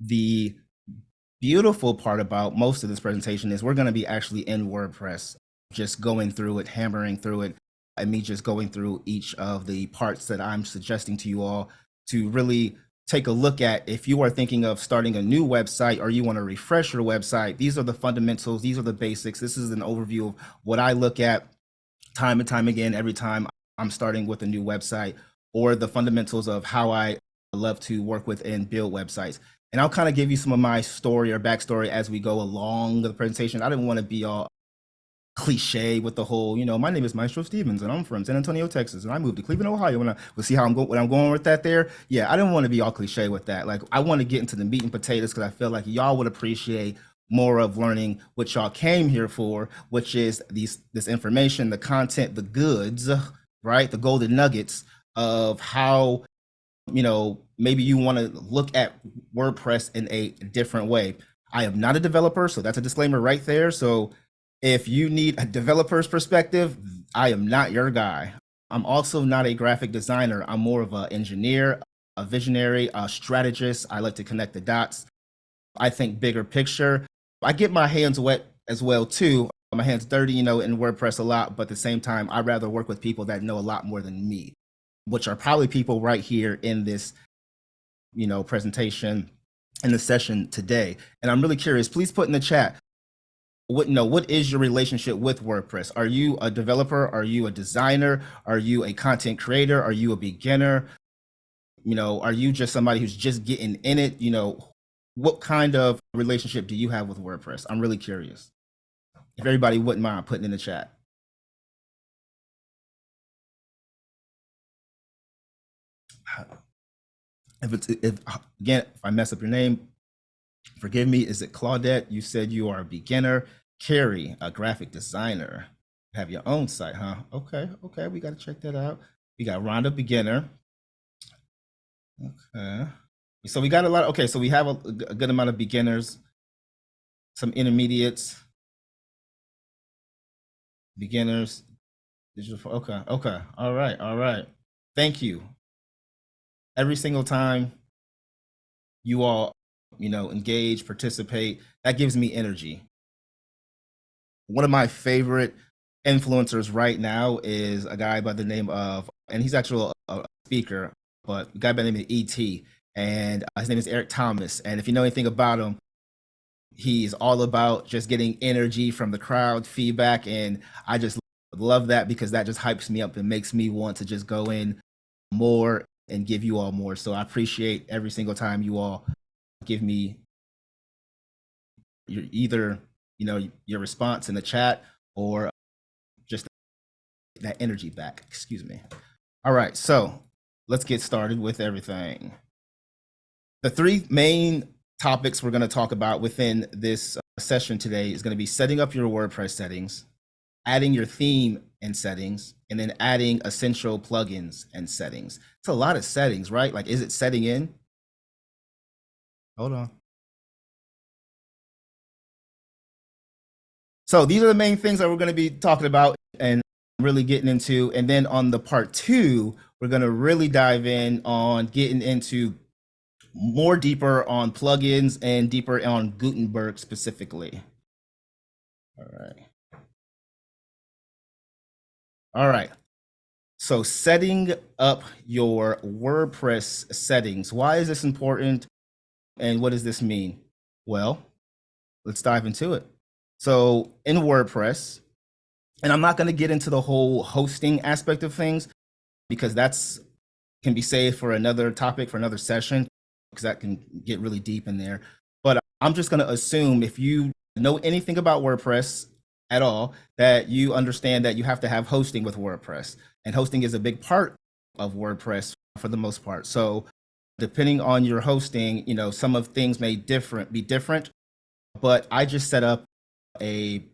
the beautiful part about most of this presentation is we're going to be actually in WordPress, just going through it, hammering through it, and me just going through each of the parts that I'm suggesting to you all to really take a look at if you are thinking of starting a new website or you want to refresh your website. These are the fundamentals. These are the basics. This is an overview of what I look at time and time again every time I'm starting with a new website or the fundamentals of how I love to work with and build websites. And I'll kind of give you some of my story or backstory as we go along the presentation. I didn't want to be all cliche with the whole, you know, my name is Maestro Stevens and I'm from San Antonio, Texas, and I moved to Cleveland, Ohio. And I will see how I'm going, what I'm going with that there. Yeah, I didn't want to be all cliche with that. Like I want to get into the meat and potatoes because I feel like y'all would appreciate more of learning what y'all came here for, which is these this information, the content, the goods, right? The golden nuggets of how you know, maybe you want to look at WordPress in a different way. I am not a developer, so that's a disclaimer right there. So if you need a developer's perspective, I am not your guy. I'm also not a graphic designer. I'm more of an engineer, a visionary, a strategist. I like to connect the dots. I think bigger picture. I get my hands wet as well too. My hands dirty, you know, in WordPress a lot, but at the same time, I'd rather work with people that know a lot more than me which are probably people right here in this, you know, presentation in the session today. And I'm really curious, please put in the chat, what no what is your relationship with wordpress? Are you a developer? Are you a designer? Are you a content creator? Are you a beginner? You know are you just somebody who's just getting in it? You know what kind of relationship do you have with wordpress? I'm really curious. If everybody wouldn't mind putting in the chat if it's if again if I mess up your name, forgive me. Is it Claudette? You said you are a beginner. Carrie, a graphic designer. Have your own site, huh? Okay, okay, we got to check that out. We got Rhonda beginner. Okay, so we got a lot. okay, so we have a, a good amount of beginners, some intermediates, beginners, digital. Okay, okay, all right, all right. Thank you every single time you all, you know, engage, participate, that gives me energy. One of my favorite influencers right now is a guy by the name of, and he's actually a, speaker, but a guy by the name of ET, and uh, his name is Eric Thomas. And if you know anything about him, he's all about just getting energy from the crowd feedback. And I just love that because that just hypes me up and makes me want to just go in more and give you all more. So I appreciate every single time you all give me your either you know your response in the chat or just that energy back. Excuse me. All right, so let's get started with everything. The three main topics we're going to talk about within this uh, session today is going to be setting up your WordPress settings, adding your theme and settings, and then adding essential plugins and settings. It's a lot of settings, right? Like, is it setting in? Hold on. So these are the main things that we're going to be talking about and really getting into. And then on the part two, we're going to really dive in on getting into more deeper on plugins and deeper on Gutenberg specifically. All right. All right. So setting up your WordPress settings. Why is this important? And what does this mean? Well, let's dive into it. So in WordPress, and I'm not going to get into the whole hosting aspect of things because that's can be saved for another topic for another session because that can get really deep in there. But I'm just going to assume if you know anything about WordPress at all that you understand that you have to have hosting with WordPress. And hosting is a big part of WordPress for the most part. So depending on your hosting, you know, some of things may different be different, but I just set up a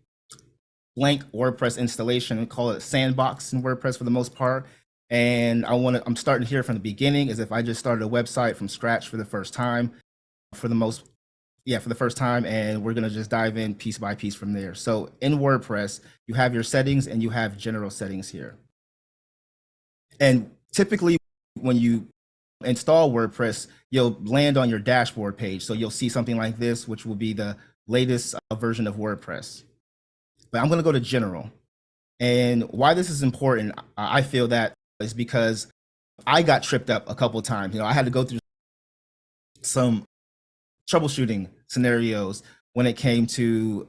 blank WordPress installation and call it sandbox in WordPress for the most part. And I want to, I'm starting here from the beginning as if I just started a website from scratch for the first time for the most yeah, for the first time, and we're gonna just dive in piece by piece from there. So in WordPress, you have your settings and you have general settings here. And typically when you install WordPress, you'll land on your dashboard page. So you'll see something like this, which will be the latest uh, version of WordPress. But I'm going to go to general. And why this is important, I feel that is because I got tripped up a couple times. You know, I had to go through some troubleshooting scenarios when it came to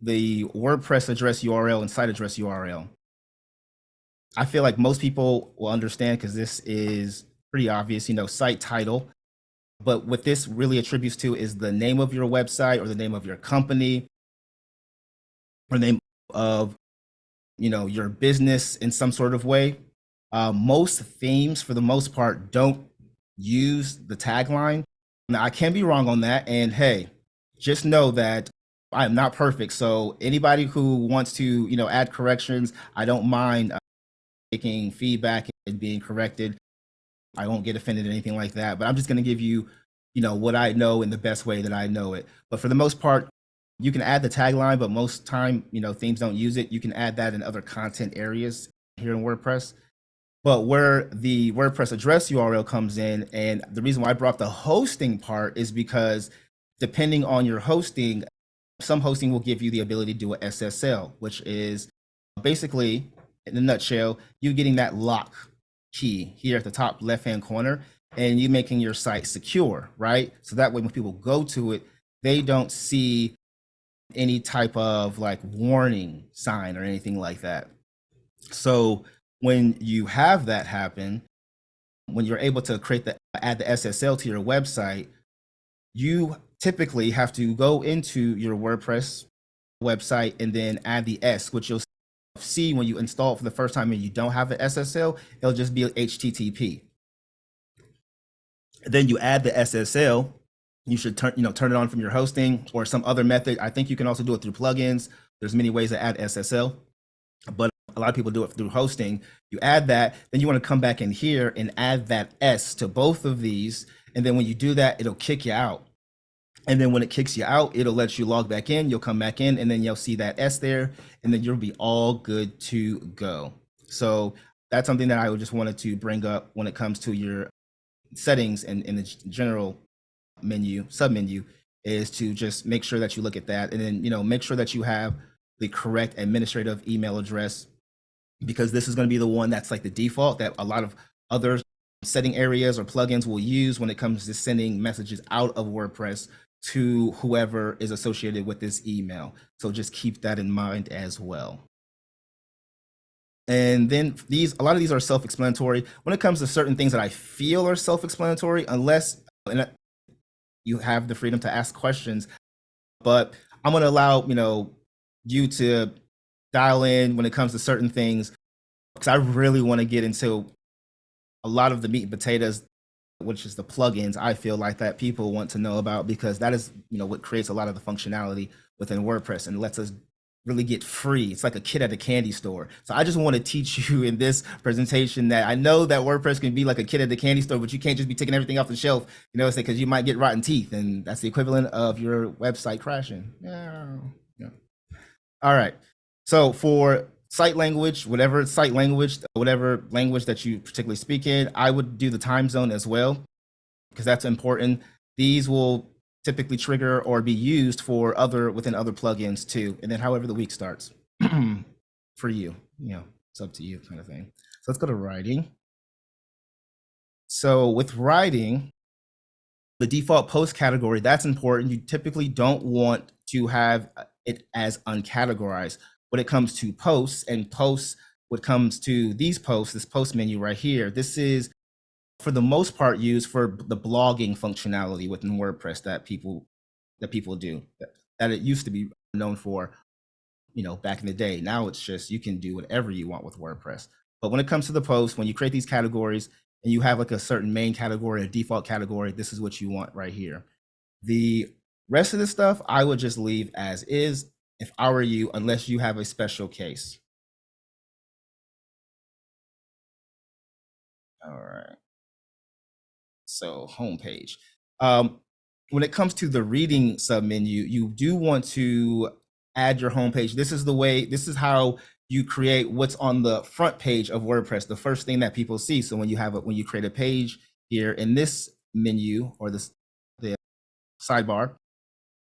the WordPress address URL and site address URL. I feel like most people will understand because this is pretty obvious, you know, site title. But what this really attributes to is the name of your website or the name of your company or name of, you know, your business in some sort of way. Uh, most themes, for the most part, don't use the tagline. Now, I can be wrong on that. And hey, just know that I am not perfect. So anybody who wants to, you know, add corrections, I don't mind uh, taking feedback and being corrected. I won't get offended or anything like that, but I'm just going to give you, you know, what I know in the best way that I know it. But for the most part, you can add the tagline, but most time, you know, themes don't use it. You can add that in other content areas here in WordPress. But where the WordPress address URL comes in, and the reason why I brought the hosting part is because depending on your hosting, some hosting will give you the ability to do a SSL, which is basically, in a nutshell, you getting that lock key here at the top left-hand corner and you making your site secure, right? So that way when people go to it, they don't see any type of like warning sign or anything like that. So when you have that happen, when you're able to create the add the SSL to your website, you typically have to go into your WordPress website and then add the S, which you'll see when you install it for the first time and you don't have the SSL, it'll just be HTTP. Then you add the SSL. You should turn, you know, turn it on from your hosting or some other method. I think you can also do it through plugins. There's many ways to add SSL, but a lot of people do it through hosting. You add that, then you want to come back in here and add that S to both of these. And then when you do that, it'll kick you out. And then when it kicks you out, it'll let you log back in. You'll come back in and then you'll see that S there and then you'll be all good to go. So that's something that I just wanted to bring up when it comes to your settings and in the general menu, submenu is to just make sure that you look at that and then, you know, make sure that you have the correct administrative email address because this is going to be the one that's like the default that a lot of other setting areas or plugins will use when it comes to sending messages out of WordPress to whoever is associated with this email. So just keep that in mind as well. And then these, a lot of these are self-explanatory. When it comes to certain things that I feel are self-explanatory, unless you have the freedom to ask questions, but I'm going to allow, you know, you to dial in when it comes to certain things because I really want to get into a lot of the meat and potatoes which is the plugins I feel like that people want to know about because that is, you know, what creates a lot of the functionality within WordPress and lets us really get free. It's like a kid at a candy store. So I just want to teach you in this presentation that I know that WordPress can be like a kid at the candy store, but you can't just be taking everything off the shelf, you know, because you might get rotten teeth and that's the equivalent of your website crashing. Yeah. yeah. All right. So for site language, whatever site language, whatever language that you particularly speak in, I would do the time zone as well, because that's important. These will typically trigger or be used for other within other plugins too. And then however the week starts for you, you know, it's up to you kind of thing. So let's go to writing. So with writing, the default post category, that's important. You typically don't want to have it as uncategorized when it comes to posts and posts, when it comes to these posts, this post menu right here, this is for the most part used for the blogging functionality within WordPress that people that people do that it used to be known for, you know, back in the day. Now it's just you can do whatever you want with WordPress. But when it comes to the post, when you create these categories and you have like a certain main category, a default category, this is what you want right here. The rest of the stuff I would just leave as is if I were you, unless you have a special case. All right. So homepage. Um, when it comes to the reading submenu, you do want to add your homepage. This is the way, this is how you create what's on the front page of WordPress, the first thing that people see. So when you have it, when you create a page, here in this menu or this the sidebar,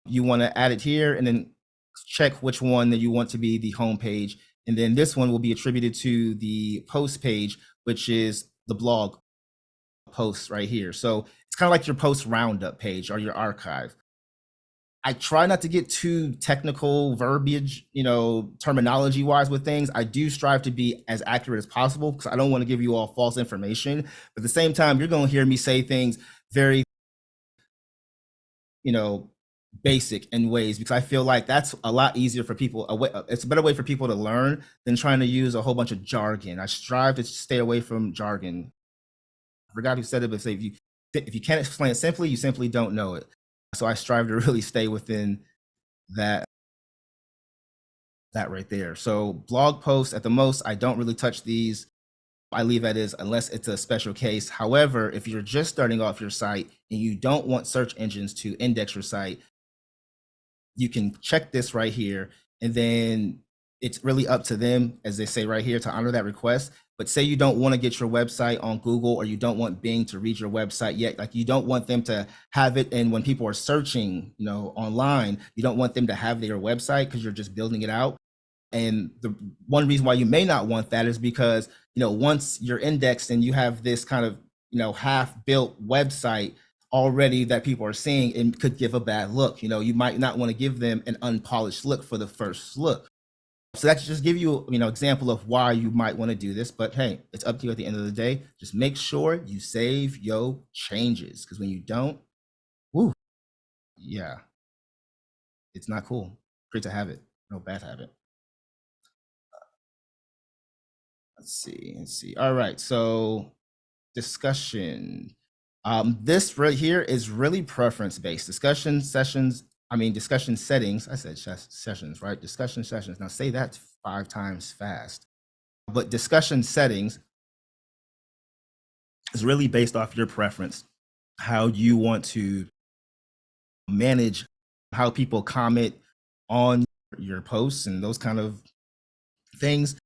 you want to add it here and then check which one that you want to be the home page. And then this one will be attributed to the post page, which is the blog posts right here. So it's kind of like your post roundup page or your archive. I try not to get too technical verbiage, you know, terminology wise with things. I do strive to be as accurate as possible because I don't want to give you all false information. But at the same time, you're going to hear me say things very, you know, basic in ways because I feel like that's a lot easier for people. A way, it's a better way for people to learn than trying to use a whole bunch of jargon. I strive to stay away from jargon. I forgot who said it, but say if you if you can't explain it simply, you simply don't know it. So I strive to really stay within that that right there. So blog posts at the most, I don't really touch these. I leave that is unless it's a special case. However, if you're just starting off your site and you don't want search engines to index your site, you can check this right here and then it's really up to them, as they say right here, to honor that request. But say you don't want to get your website on Google or you don't want Bing to read your website yet, like you don't want them to have it. And when people are searching, you know, online, you don't want them to have their website because you're just building it out. And the one reason why you may not want that is because, you know, once you're indexed and you have this kind of, you know, half built website already that people are seeing, and could give a bad look. You know, you might not want to give them an unpolished look for the first look. So that's just give you, you know, example of why you might want to do this. But hey, it's up to you at the end of the day. Just make sure you save your changes because when you don't, woo, yeah, it's not cool. Creates a habit, no bad habit. Let's see, let's see. All right, so discussion. Um, this right here is really preference based. Discussion sessions I mean, discussion settings, I said sessions, right? Discussion sessions. Now say that five times fast. But discussion settings is really based off your preference, how you want to manage how people comment on your posts and those kind of things.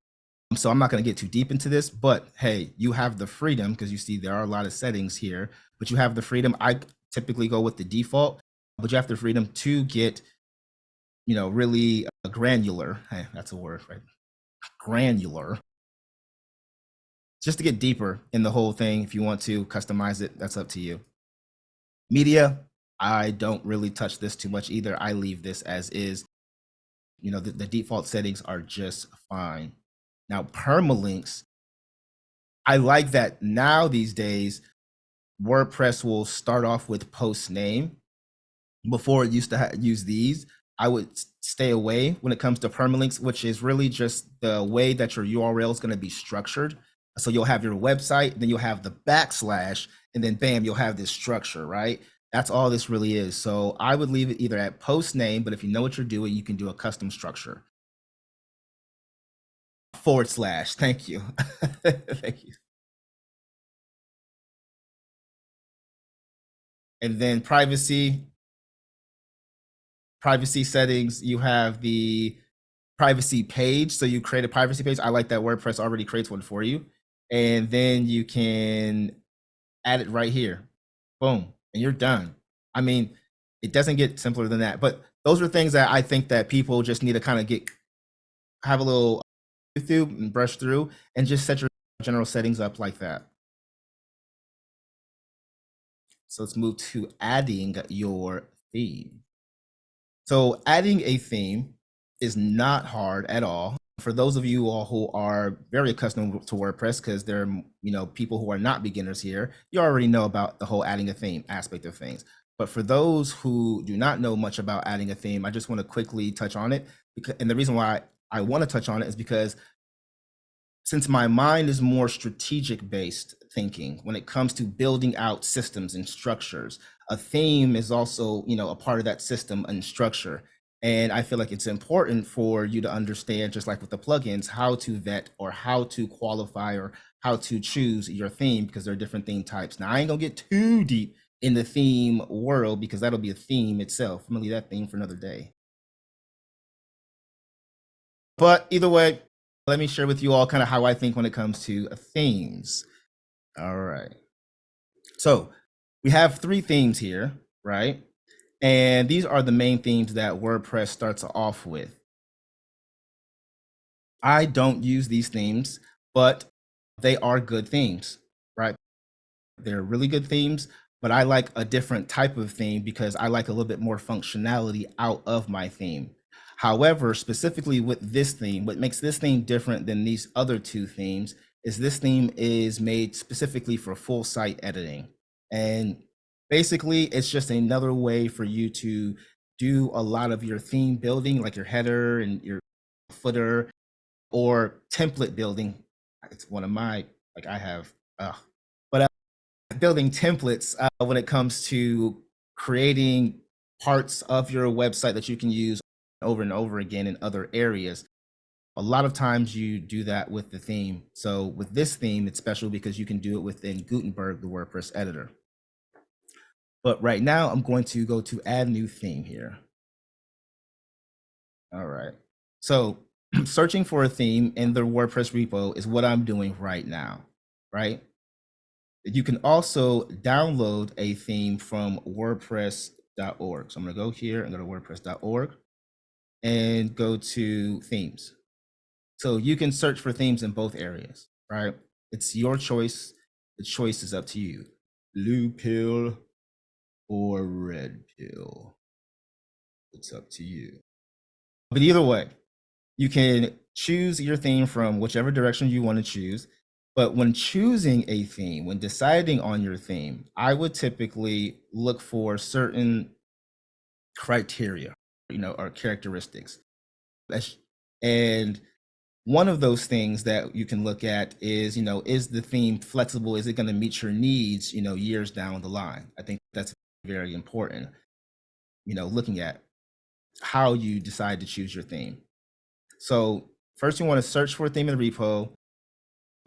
So I'm not going to get too deep into this, but hey, you have the freedom because you see there are a lot of settings here, but you have the freedom. I typically go with the default but you have the freedom to get, you know, really uh, granular. Hey, that's a word, right? Granular. Just to get deeper in the whole thing. If you want to customize it, that's up to you. Media, I don't really touch this too much either. I leave this as is. You know, the, the default settings are just fine. Now, permalinks, I like that now these days, WordPress will start off with post name before it used to use these, I would stay away when it comes to permalinks, which is really just the way that your URL is going to be structured. So you'll have your website, then you'll have the backslash, and then bam, you'll have this structure, right? That's all this really is. So I would leave it either at post name, but if you know what you're doing, you can do a custom structure. Forward slash. Thank you. Thank you. And then privacy, privacy settings, you have the privacy page. So you create a privacy page. I like that WordPress already creates one for you. And then you can add it right here. Boom. And you're done. I mean, it doesn't get simpler than that. But those are things that I think that people just need to kind of get have a little through and brush through and just set your general settings up like that. So let's move to adding your theme. So adding a theme is not hard at all. For those of you all who are very accustomed to WordPress, because there are you know people who are not beginners here, you already know about the whole adding a theme aspect of things. But for those who do not know much about adding a theme, I just want to quickly touch on it. Because, and the reason why I want to touch on it is because since my mind is more strategic based thinking when it comes to building out systems and structures, a theme is also, you know, a part of that system and structure. And I feel like it's important for you to understand, just like with the plugins, how to vet or how to qualify or how to choose your theme because there are different theme types. Now, I ain't gonna get too deep in the theme world because that'll be a theme itself. I'm gonna leave that theme for another day. But either way, let me share with you all kind of how I think when it comes to themes. All right. So we have three themes here, right? And these are the main themes that WordPress starts off with. I don't use these themes, but they are good themes, right? They're really good themes, but I like a different type of theme because I like a little bit more functionality out of my theme. However, specifically with this theme, what makes this theme different than these other two themes is this theme is made specifically for full site editing. And basically, it's just another way for you to do a lot of your theme building, like your header and your footer or template building. It's one of my, like I have, uh, but uh, building templates uh, when it comes to creating parts of your website that you can use over and over again in other areas. A lot of times you do that with the theme. So with this theme, it's special because you can do it within Gutenberg, the WordPress editor. But right now I'm going to go to add new theme here. All right. So searching for a theme in the WordPress repo is what I'm doing right now, right? You can also download a theme from wordpress.org. So I'm going to go here and go to wordpress.org and go to themes. So you can search for themes in both areas, right? It's your choice. The choice is up to you. Blue pill or red pill. It's up to you. But either way, you can choose your theme from whichever direction you want to choose. But when choosing a theme, when deciding on your theme, I would typically look for certain criteria, you know, or characteristics. And one of those things that you can look at is, you know, is the theme flexible? Is it going to meet your needs, you know, years down the line? I think that's very important, you know, looking at how you decide to choose your theme. So first you want to search for a theme in the repo.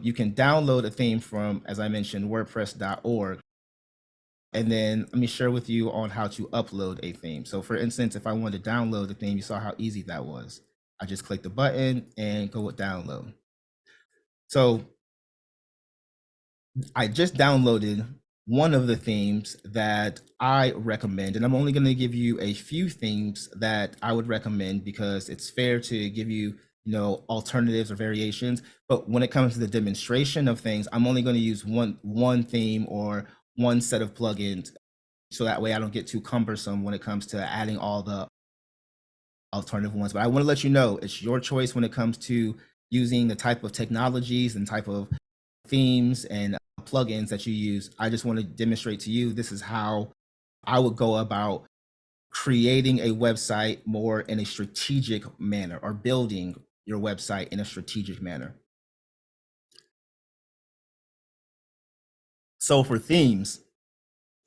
You can download a theme from, as I mentioned, wordpress.org. And then let me share with you on how to upload a theme. So for instance, if I wanted to download a theme, you saw how easy that was. I just click the button and go with download. So I just downloaded one of the themes that I recommend, and I'm only going to give you a few themes that I would recommend because it's fair to give you, you know, alternatives or variations. But when it comes to the demonstration of things, I'm only going to use one one theme or one set of plugins, so that way I don't get too cumbersome when it comes to adding all the alternative ones. But I want to let you know it's your choice when it comes to using the type of technologies and type of themes and uh, plugins that you use. I just want to demonstrate to you this is how I would go about creating a website more in a strategic manner or building your website in a strategic manner. So for themes,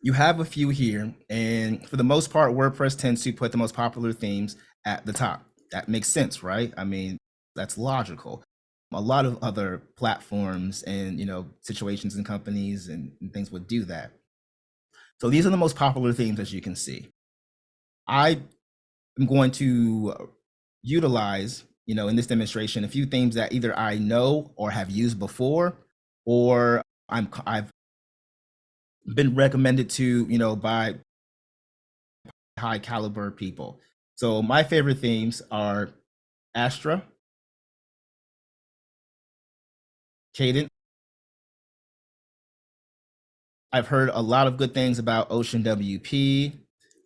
you have a few here, and for the most part, WordPress tends to put the most popular themes at the top. That makes sense, right? I mean, that's logical a lot of other platforms and you know situations and companies and, and, things would do that so these are the most popular themes as you can see i am going to utilize you know in this demonstration a few themes that either i know or have used before or i'm i've been recommended to you know by high caliber people so my favorite themes are astra Kadence. I've heard a lot of good things about Ocean WP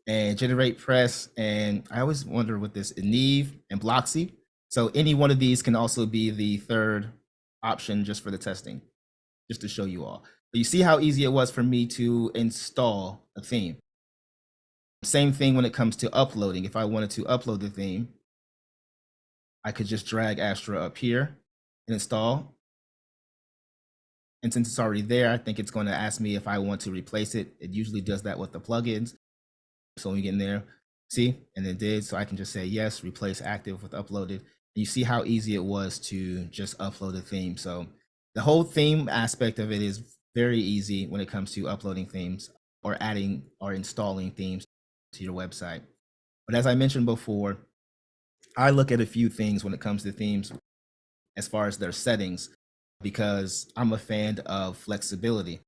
and Generate Press, and I always wonder what this Neve and Blocksy. So any one of these can also be the third option just for the testing, just to show you all. But you see how easy it was for me to install a theme. Same thing when it comes to uploading. If I wanted to upload the theme, I could just drag Astra up here and install. And since it's already there, I think it's going to ask me if I want to replace it. It usually does that with the plugins. So when you get in there, see, and it did. So I can just say yes, replace active with uploaded. You see how easy it was to just upload a theme. So the whole theme aspect of it is very easy when it comes to uploading themes or adding or installing themes to your website. But as I mentioned before, I look at a few things when it comes to themes as far as their settings because I'm a fan of flexibility.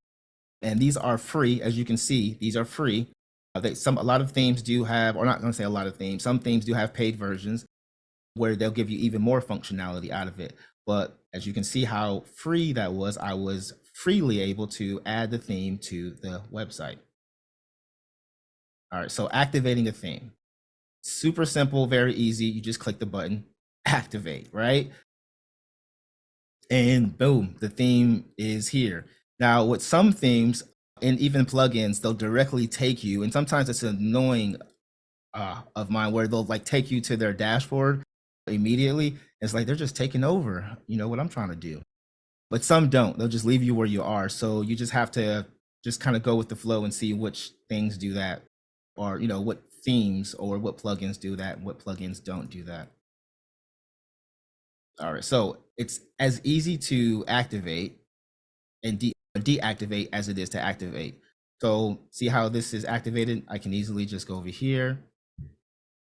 and these are free. As you can see, these are free. Uh, they, some a lot of themes do have, or not going to say a lot of themes. Some themes do have paid versions where they'll give you even more functionality out of it. But as you can see how free that was, I was freely able to add the theme to the website. All right, so activating a theme. Super simple, very easy. You just click the button, activate, right? And boom, the theme is here. Now, with some themes and even plugins, they'll directly take you, and sometimes it's annoying uh, of mine where they'll like take you to their dashboard immediately. It's like they're just taking over, you know, what I'm trying to do. But some don't. They'll just leave you where you are. So you just have to just kind of go with the flow and see which things do that or, you know, what themes or what plugins do that and what plugins don't do that. All right, so it's as easy to activate and de deactivate as it is to activate. So see how this is activated? I can easily just go over here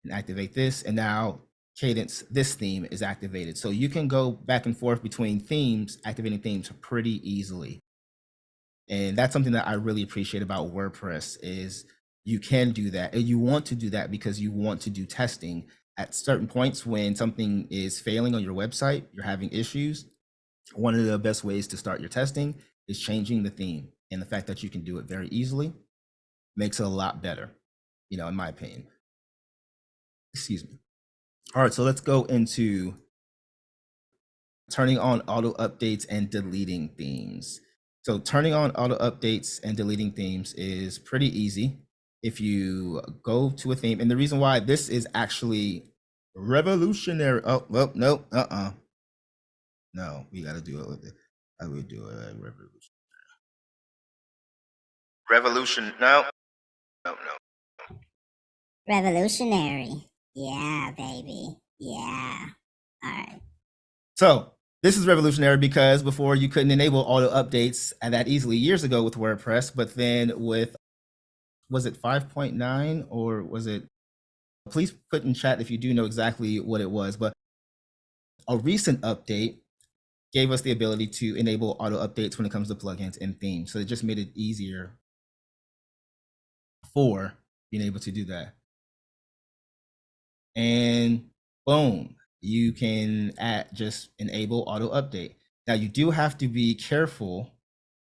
and activate this. And now Kadence, this theme is activated. So you can go back and forth between themes, activating themes pretty easily. And that's something that I really appreciate about WordPress is you can do that. And you want to do that because you want to do testing at certain points when something is failing on your website, you're having issues. One of the best ways to start your testing is changing the theme. And the fact that you can do it very easily makes it a lot better, you know, in my opinion. Excuse me. All right, so let's go into turning on auto updates and deleting themes. So turning on auto updates and deleting themes is pretty easy. If you go to a theme, and the reason why this is actually revolutionary. Oh, well, no, uh-uh. No, we got to do it with it. How do we do it? Revolution. Revolution. No. No, no. Revolutionary. Yeah, baby. Yeah. All right. So this is revolutionary because before you couldn't enable auto updates that easily years ago with WordPress, but then with was it 5.9 or was it please put in chat if you do know exactly what it was, but a recent update gave us the ability to enable auto updates when it comes to plugins and themes. So it just made it easier for being able to do that and boom, you can add just enable auto update. Now you do have to be careful.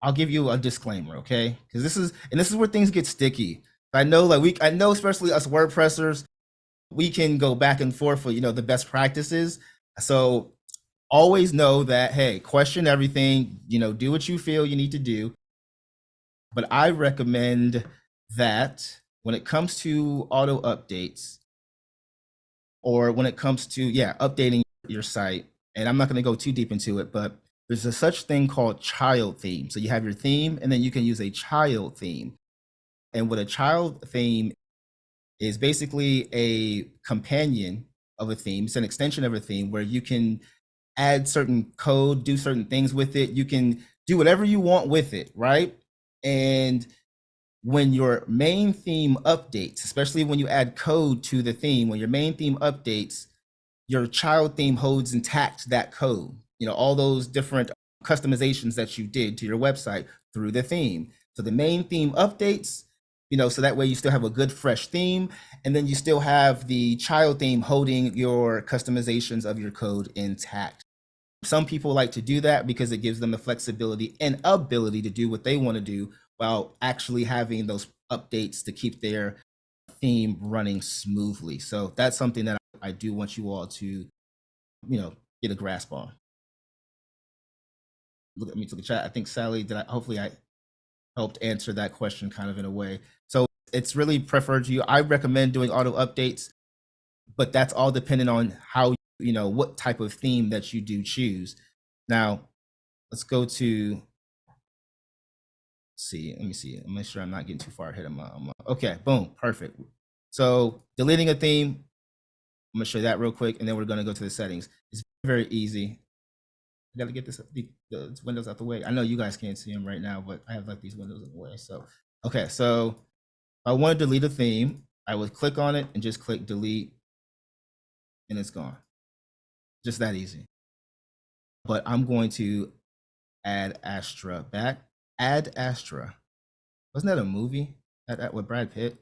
I'll give you a disclaimer, okay? Because this is and this is where things get sticky. I know like we I know especially us WordPressers, we can go back and forth for you know the best practices. So always know that hey, question everything, you know, do what you feel you need to do. But I recommend that when it comes to auto updates, or when it comes to yeah updating your site and i'm not going to go too deep into it but there's a such thing called child theme. So you have your theme and then you can use a child theme. And what a child theme is basically a companion of a theme. It's an extension of a theme where you can add certain code do certain things with it. You can do whatever you want with it right? And when your main theme updates, especially when you add code to the theme, when your main theme updates, your child theme holds intact that code. You know, all those different customizations that you did to your website through the theme. So the main theme updates, you know, so that way you still have a good fresh theme. And then you still have the child theme holding your customizations of your code intact. Some people like to do that because it gives them the flexibility and ability to do what they want to do while actually having those updates to keep their theme running smoothly. So that's something that I do want you all to, you know, get a grasp on. Look at me to the chat. I think Sally, did I, hopefully I helped answer that question kind of in a way. So it's really preferred to you. I recommend doing auto updates, but that's all dependent on how, you know, what type of theme that you do choose. Now, let's go to see, let me see. I'm make sure I'm not getting too far ahead of my, my okay, boom, perfect. So deleting a theme, I'm gonna show you that real quick, and then we're gonna go to the settings. It's very easy. I gotta get this the, the windows out the way. I know you guys can't see them right now, but I have like these windows in the way. So okay, so if I want to delete a theme, I would click on it and just click delete, and it's gone. Just that easy. But I'm going to add Astra back add Astra. Wasn't that a movie? That, that with Brad Pitt?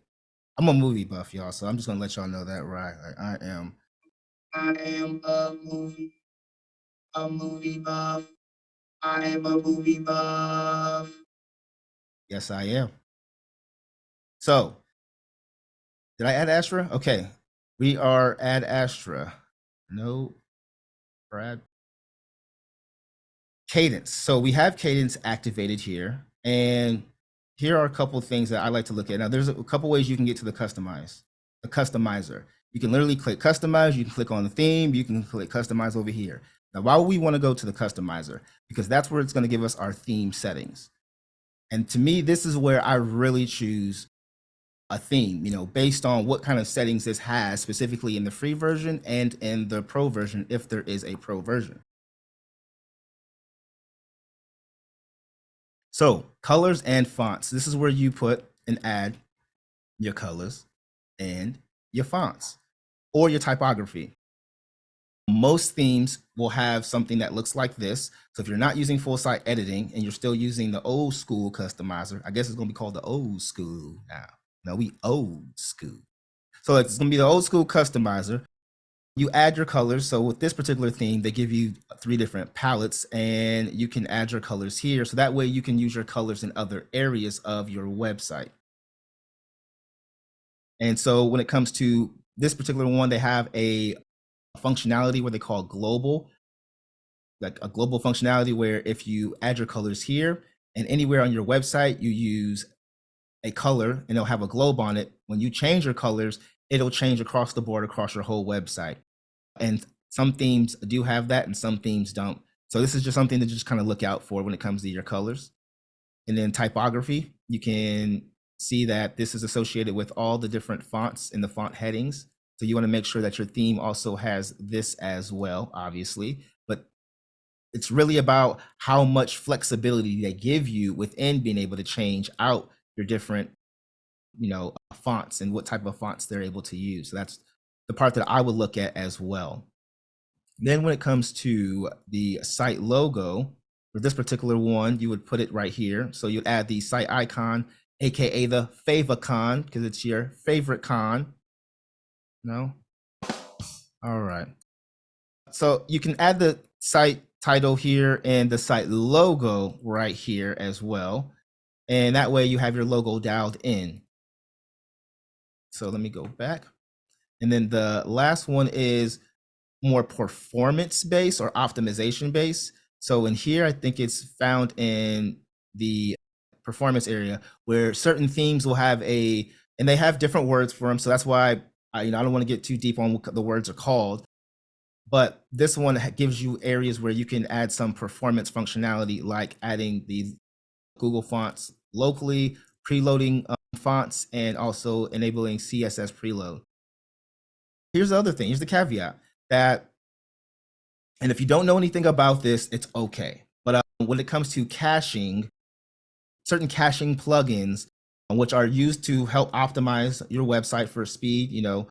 I'm a movie buff, y'all, so I'm just gonna let y'all know that right. Like, I am. I am a movie, a movie buff. I am a movie buff. Yes, I am. So, did I add Astra? Okay, we are at Astra. No, Brad. Kadence. So we have Kadence activated here, and here are a couple things that I like to look at. Now, there's a couple ways you can get to the customize, the customizer. You can literally click customize. You can click on the theme. You can click customize over here. Now, why would we want to go to the customizer? Because that's where it's going to give us our theme settings. And to me, this is where I really choose a theme, you know, based on what kind of settings this has specifically in the free version and in the pro version, if there is a pro version. So colors and fonts. This is where you put and add your colors and your fonts or your typography. Most themes will have something that looks like this. So if you're not using full site editing and you're still using the old school customizer, I guess it's going to be called the old school now. No, we old school. So it's going to be the old school customizer. You add your colors. So with this particular theme, they give you three different palettes and you can add your colors here. So that way you can use your colors in other areas of your website. And so when it comes to this particular one, they have a functionality where they call global, like a global functionality where if you add your colors here and anywhere on your website, you use a color and it'll have a globe on it. When you change your colors, it'll change across the board across your whole website. And some themes do have that and some themes don't. So this is just something to just kind of look out for when it comes to your colors. And then typography, you can see that this is associated with all the different fonts in the font headings. So you want to make sure that your theme also has this as well, obviously. But it's really about how much flexibility they give you within being able to change out your different, you know, fonts and what type of fonts they're able to use. So that's the part that I would look at as well. Then when it comes to the site logo, for this particular one, you would put it right here. So you'd add the site icon, AKA the favicon, because it's your favorite con. No? All right. So you can add the site title here and the site logo right here as well. And that way you have your logo dialed in. So let me go back. And then the last one is more performance based or optimization based. So in here, I think it's found in the performance area where certain themes will have a, and they have different words for them. So that's why I, you know, I don't want to get too deep on what the words are called, but this one gives you areas where you can add some performance functionality, like adding the Google fonts locally, preloading um, fonts, and also enabling CSS preload. Here's the other thing. Here's the caveat that, and if you don't know anything about this, it's okay. But um, when it comes to caching, certain caching plugins, which are used to help optimize your website for speed, you know,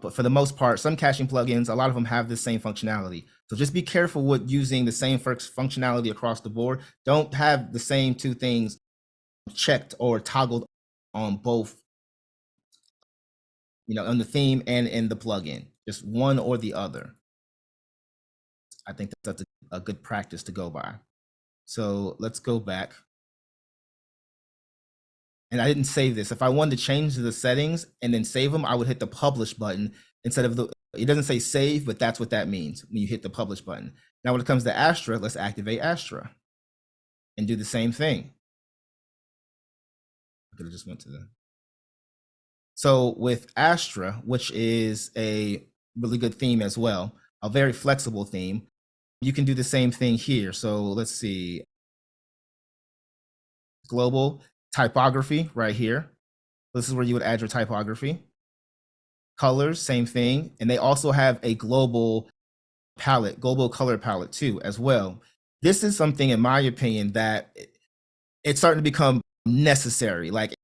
but for the most part, some caching plugins, a lot of them have the same functionality. So just be careful with using the same functionality across the board. Don't have the same two things checked or toggled on both, you know, on the theme and in the plugin, just one or the other. I think that's a, a good practice to go by. So let's go back. And I didn't save this. If I wanted to change the settings and then save them, I would hit the publish button instead of the, it doesn't say save, but that's what that means when you hit the publish button. Now, when it comes to Astra, let's activate Astra and do the same thing. I could have just went to the. So with Astra, which is a really good theme as well, a very flexible theme, you can do the same thing here. So let's see. Global typography right here. This is where you would add your typography. Colors, same thing. And they also have a global palette, global color palette too, as well. This is something, in my opinion, that it's starting to become necessary. Like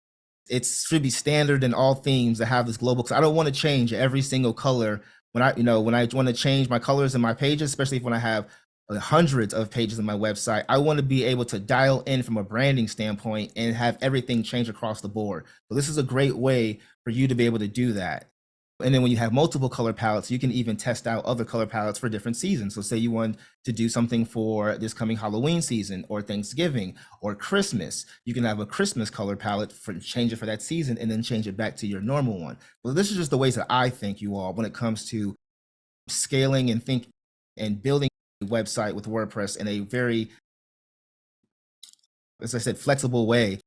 it should be standard in all themes to have this global. Because I don't want to change every single color when I, you know, when I want to change my colors in my pages, especially if when I have Uh, hundreds of pages on my website. I want to be able to dial in from a branding standpoint and have everything change across the board. So this is a great way for you to be able to do that. And then when you have multiple color palettes, you can even test out other color palettes for different seasons. So say you want to do something for this coming Halloween season or Thanksgiving or Christmas, you can have a Christmas color palette for change it for that season and then change it back to your normal one. Well, this is just the ways that I think you all when it comes to scaling and think and building website with WordPress in a very, as I said, flexible way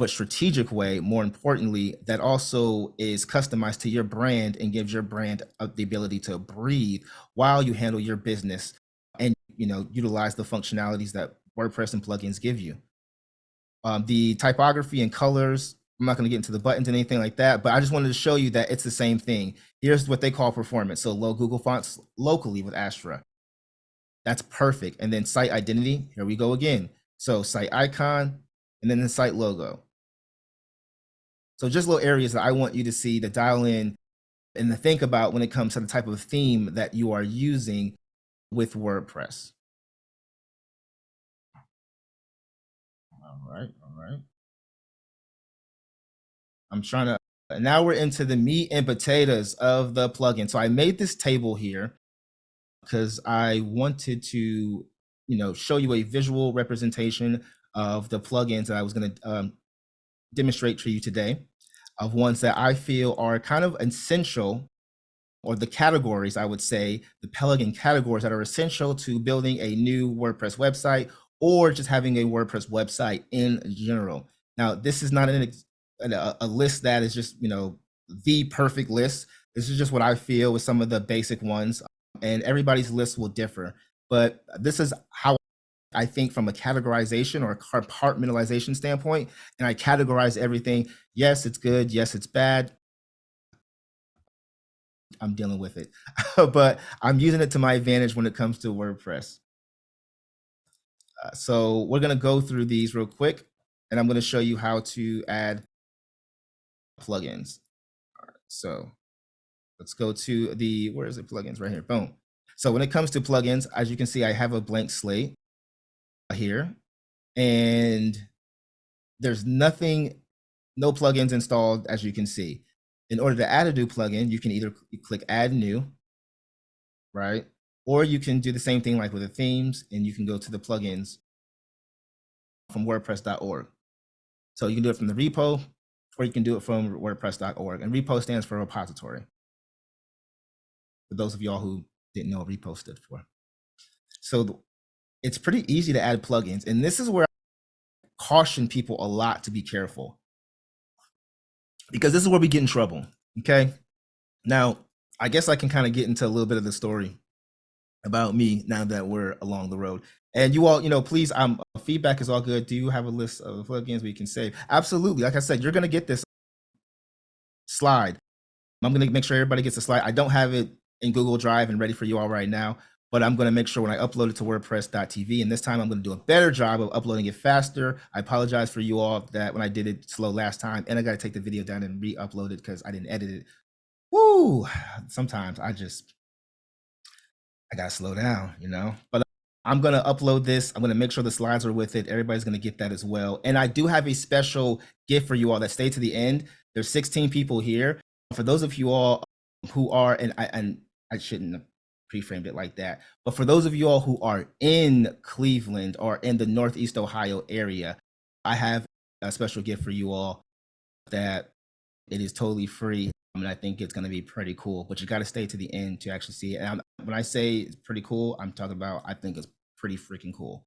but strategic way more importantly that also is customized to your brand and gives your brand the ability to breathe while you handle your business and you know utilize the functionalities that wordpress and plugins give you. Um, the typography and colors i'm not going to get into the buttons and anything like that but i just wanted to show you that it's the same thing. Here's what they call performance. So low google fonts locally with astra that's perfect and then site identity here we go again so site icon and then the site logo so just little areas that I want you to see to dial in and to think about when it comes to the type of theme that you are using with WordPress. All right, all right. I'm trying to, now we're into the meat and potatoes of the plugin. So I made this table here because I wanted to, you know, show you a visual representation of the plugins that I was going to um, demonstrate for you today of ones that I feel are kind of essential or the categories, I would say, the plugin categories that are essential to building a new WordPress website or just having a WordPress website in general. Now, this is not an, a, a list that is just, you know, the perfect list. This is just what I feel with some of the basic ones and everybody's list will differ. But this is how I think from a categorization or a compartmentalization standpoint, and I categorize everything. Yes, it's good. Yes, it's bad. I'm dealing with it, but I'm using it to my advantage when it comes to WordPress. Uh, so we're going to go through these real quick, and I'm going to show you how to add plugins. So let's go to the, where is it, plugins right here, boom. So when it comes to plugins, as you can see, I have a blank slate here and there's nothing, no plugins installed as you can see. In order to add a new plugin, you can either click add new, right? Or you can do the same thing like with the themes and you can go to the plugins from wordpress.org. So you can do it from the repo or you can do it from wordpress.org and repo stands for repository. For those of y'all who didn't know repo stood for. So it's pretty easy to add plugins. And this is where I caution people a lot to be careful because this is where we get in trouble. Okay. Now, I guess I can kind of get into a little bit of the story about me now that we're along the road. And you all, you know, please, um, feedback is all good. Do you have a list of plugins we can save? Absolutely. Like I said, you're going to get this slide. I'm going to make sure everybody gets a slide. I don't have it in Google Drive and ready for you all right now but I'm going to make sure when I upload it to WordPress.tv, and this time I'm going to do a better job of uploading it faster. I apologize for you all that when I did it slow last time, and I got to take the video down and re-upload it because I didn't edit it. Woo! Sometimes I just, I got to slow down, you know? But I'm going to upload this. I'm going to make sure the slides are with it. Everybody's going to get that as well. And I do have a special gift for you all that stay to the end. There's 16 people here. For those of you all who are, and and I shouldn't pre-framed it like that. But for those of you all who are in Cleveland or in the Northeast Ohio area, I have a special gift for you all that it is totally free. and I think it's going to be pretty cool, but you got to stay to the end to actually see it. And I'm, when I say it's pretty cool, I'm talking about I think it's pretty freaking cool.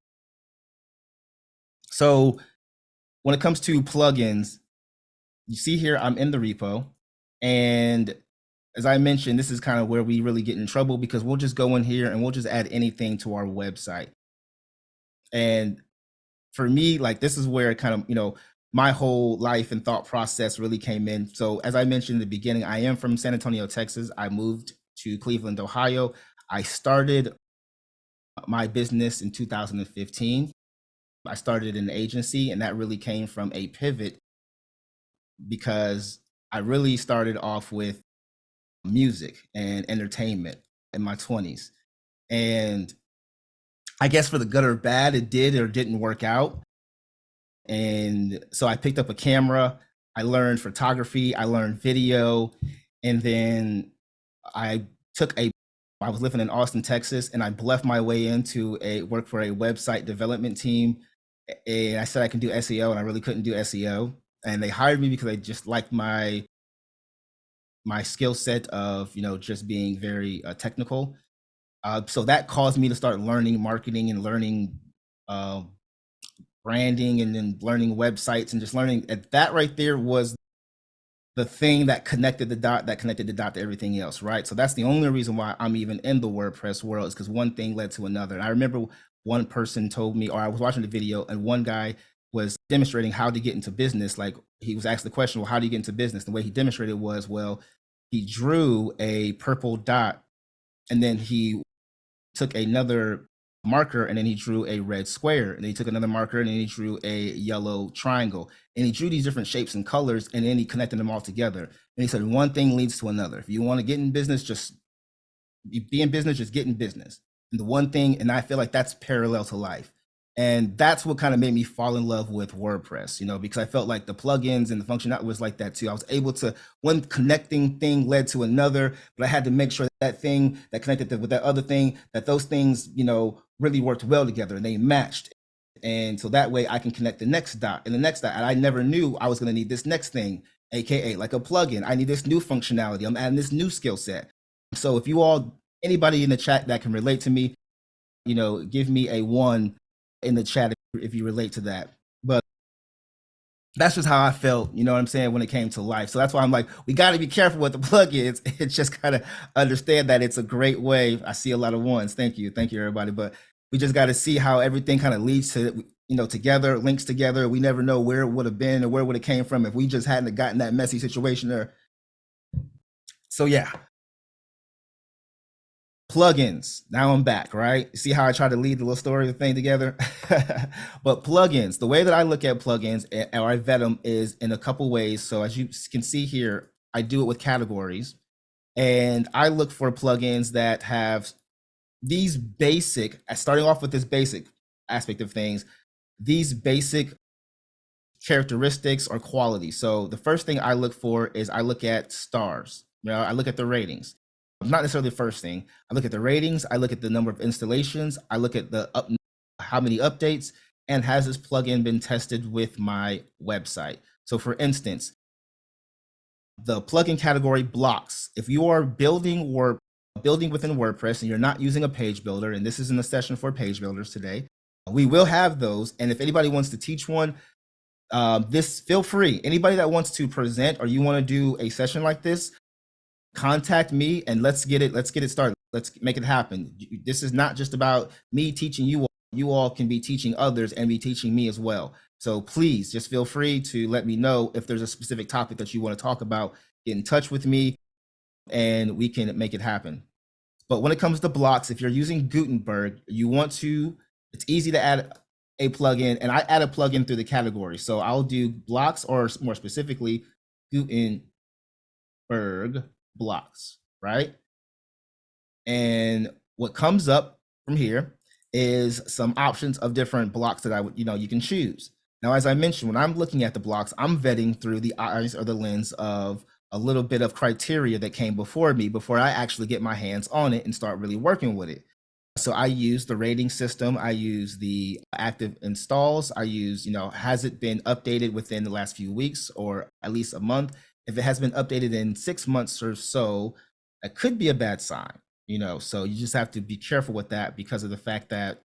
So when it comes to plugins, you see here, I'm in the repo and as I mentioned, this is kind of where we really get in trouble because we'll just go in here and we'll just add anything to our website. And for me, like this is where kind of, you know, my whole life and thought process really came in. So as I mentioned in the beginning, I am from San Antonio, Texas. I moved to Cleveland, Ohio. I started my business in 2015. I started an agency and that really came from a pivot because I really started off with music and entertainment in my 20s. And I guess for the good or bad, it did or didn't work out. And so I picked up a camera. I learned photography. I learned video, and then I took a. I was living in Austin, Texas, and I bluffed my way into a work for a website development team. And I said I can do SEO, and I really couldn't do SEO. And they hired me because they just liked my my skill set of you know just being very uh, technical. Uh, so that caused me to start learning marketing and learning um, branding and then learning websites and just learning. And that right there was the thing that connected the dot that connected the dot to everything else, right? So that's the only reason why I'm even in the WordPress world is because one thing led to another. And I remember one person told me, or I was watching the video, and one guy was demonstrating how to get into business. Like he was asked the question, well, how do you get into business? The way he demonstrated was, well, he drew a purple dot and then he took another marker and then he drew a red square. And then he took another marker and then he drew a yellow triangle. And he drew these different shapes and colors and then he connected them all together. And he said one thing leads to another. If you want to get in business just be in business just get in business. And the one thing and i feel like that's parallel to life and that's what kind of made me fall in love with WordPress, you know, because I felt like the plugins and the functionality was like that too. I was able to one connecting thing led to another, but I had to make sure that, that thing that connected to, with that other thing, that those things, you know, really worked well together and they matched. And so that way I can connect the next dot and the next dot. And I never knew I was going to need this next thing, AKA like a plugin. I need this new functionality. I'm adding this new skill set. So if you all, anybody in the chat that can relate to me, you know, give me a one in the chat if you relate to that. But that's just how I felt, you know what I'm saying, when it came to life. So that's why I'm like, we got to be careful with the plugins. It's just kind of understand that it's a great way. I see a lot of ones. Thank you. Thank you, everybody. But we just got to see how everything kind of leads to, you know, together, links together. We never know where it would have been or where would have came from if we just hadn't gotten that messy situation there. So yeah, plugins. Now i'm back right? See how i try to lead the little story thing together? But plugins the way that i look at plugins eh, or i vet them is in a couple ways. So as you can see here i do it with categories. And i look for plugins that have these basic starting off with this basic aspect of things these basic characteristics or qualities so the first thing i look for is i look at stars. You know i look at the ratings not necessarily the first thing. I look at the ratings, I look at the number of installations, I look at the up, how many updates, and has this plugin been tested with my website? So for instance, the plugin category blocks. If you are building or building within WordPress and you're not using a page builder, and this isn't a session for page builders today, we will have those. And if anybody wants to teach one, um, this feel free. Anybody that wants to present or you want to do a session like this, contact me and let's get it let's get it started. Let's make it happen. This is not just about me teaching you all. You all can be teaching others and be teaching me as well. So please just feel free to let me know if there's a specific topic that you want to talk about. Get in touch with me and we can make it happen. But when it comes to blocks if you're using gutenberg you want to it's easy to add a plugin and i add a plugin through the category. So i'll do blocks or more specifically gutenberg blocks, right? And what comes up from here is some options of different blocks that I would, you know, you can choose. Now, as I mentioned, when I'm looking at the blocks, I'm vetting through the eyes or the lens of a little bit of criteria that came before me before I actually get my hands on it and start really working with it. So I use the rating system. I use the active installs. I use, you know, has it been updated within the last few weeks or at least a month? If it has been updated in six months or so, that could be a bad sign, you know. So you just have to be careful with that because of the fact that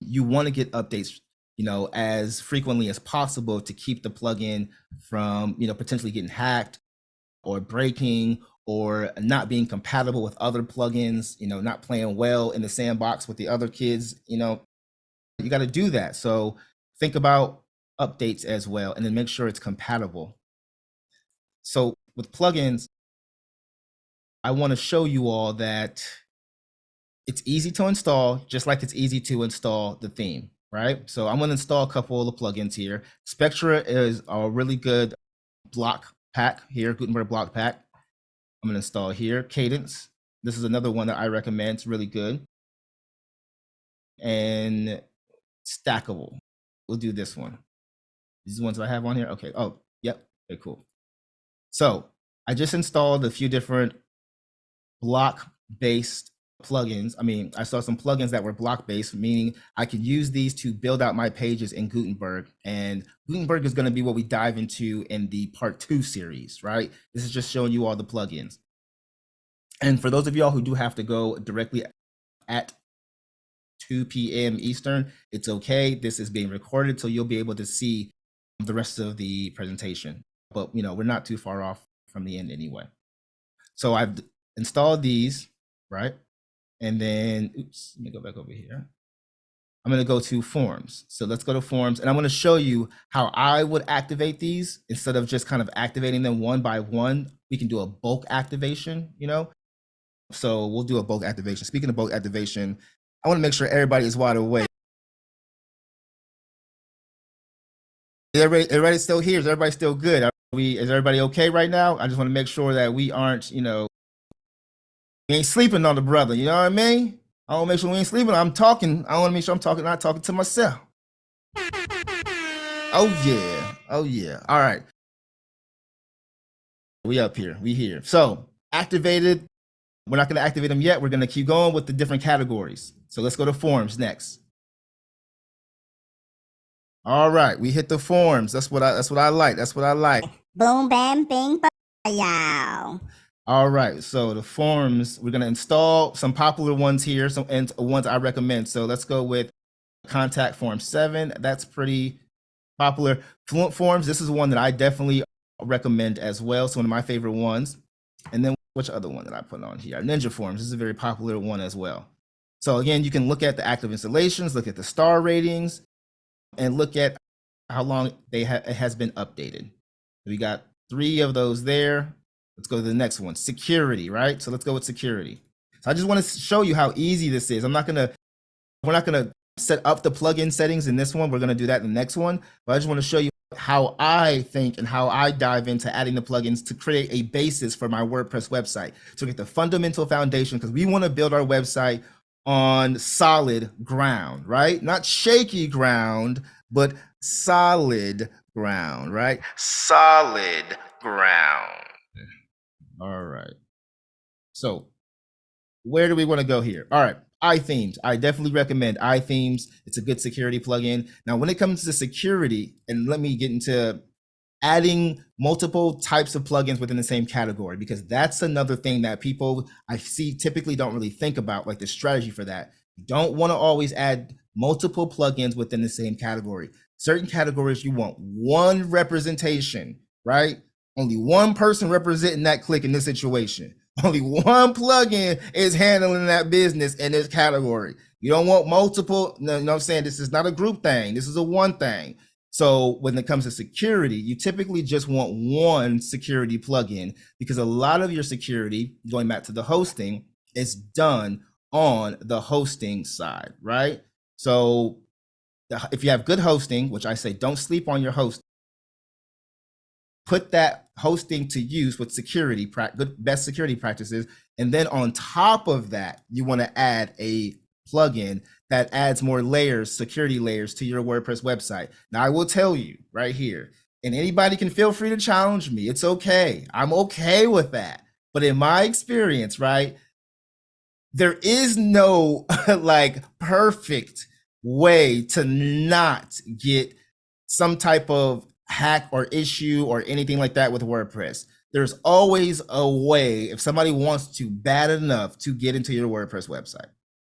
you want to get updates, you know, as frequently as possible to keep the plugin from, you know, potentially getting hacked or breaking or not being compatible with other plugins, you know, not playing well in the sandbox with the other kids, you know, you got to do that. So think about updates as well and then make sure it's compatible so with plugins, I want to show you all that it's easy to install, just like it's easy to install the theme, right? So I'm going to install a couple of the plugins here. Spectra is a really good block pack here, Gutenberg block pack. I'm going to install here. Kadence. This is another one that I recommend. It's really good. and stackable. We'll do this one. These ones I have on here. Okay. Oh, yep. Okay, cool. So I just installed a few different block based plugins. I mean, I saw some plugins that were block based, meaning I could use these to build out my pages in Gutenberg. And Gutenberg is going to be what we dive into in the part two series, right? This is just showing you all the plugins. And for those of y'all who do have to go directly at 2 p.m. Eastern, it's okay. This is being recorded, so you'll be able to see the rest of the presentation. But you know, we're not too far off from the end anyway. So I've installed these, right? And then, oops, let me go back over here. I'm going to go to forms. So let's go to forms and I'm to show you how I would activate these instead of just kind of activating them one by one. We can do a bulk activation, you know? So we'll do a bulk activation. Speaking of bulk activation, I want to make sure everybody is wide awake. Everybody, everybody still here? Is everybody still good? We, is everybody okay right now? I just want to make sure that we aren't, you know, we ain't sleeping on the brother. You know what I mean? I want to make sure we ain't sleeping. I'm talking. I want to make sure I'm talking, not talking to myself. Oh yeah. Oh yeah. All right. We up here. We here. So activated. We're not going to activate them yet. We're going to keep going with the different categories. So let's go to forms next. All right, we hit the forms. That's what I. That's what I like. That's what I like. Boom, bam, bing, yow. All right, so the forms, we're gonna install some popular ones here, some and ones I recommend. So let's go with contact form seven. That's pretty popular. Fluent forms, this is one that I definitely recommend as well. So one of my favorite ones. And then which other one that I put on here? Ninja forms, this is a very popular one as well. So again, you can look at the active installations, look at the star ratings, and look at how long they ha it has been updated. We got three of those there. Let's go to the next one, security, right? So let's go with security. So I just want to show you how easy this is. I'm not gonna, we're not gonna set up the plugin settings in this one. We're gonna do that in the next one. But I just want to show you how I think and how I dive into adding the plugins to create a basis for my WordPress website. To get the fundamental foundation, because we want to build our website on solid ground, right? Not shaky ground, but solid ground, right? Solid ground. All right. So where do we want to go here? All right. iThemes. I definitely recommend iThemes. It's a good security plugin. Now, when it comes to security, and let me get into adding multiple types of plugins within the same category, because that's another thing that people I see typically don't really think about, like the strategy for that. You don't want to always add multiple plugins within the same category. Certain categories you want one representation, right? Only one person representing that click in this situation. Only one plugin is handling that business in this category. You don't want multiple. No, you know what I'm saying? This is not a group thing. This is a one thing. So when it comes to security, you typically just want one security plugin because a lot of your security, going back to the hosting, is done on the hosting side, right? So if you have good hosting, which I say don't sleep on your host, put that hosting to use with security, good best security practices. And then on top of that, you want to add a plugin that adds more layers, security layers to your WordPress website. Now I will tell you right here, and anybody can feel free to challenge me. It's okay. I'm okay with that. But in my experience, right, there is no like perfect way to not get some type of hack or issue or anything like that with WordPress. There's always a way if somebody wants to bad enough to get into your WordPress website.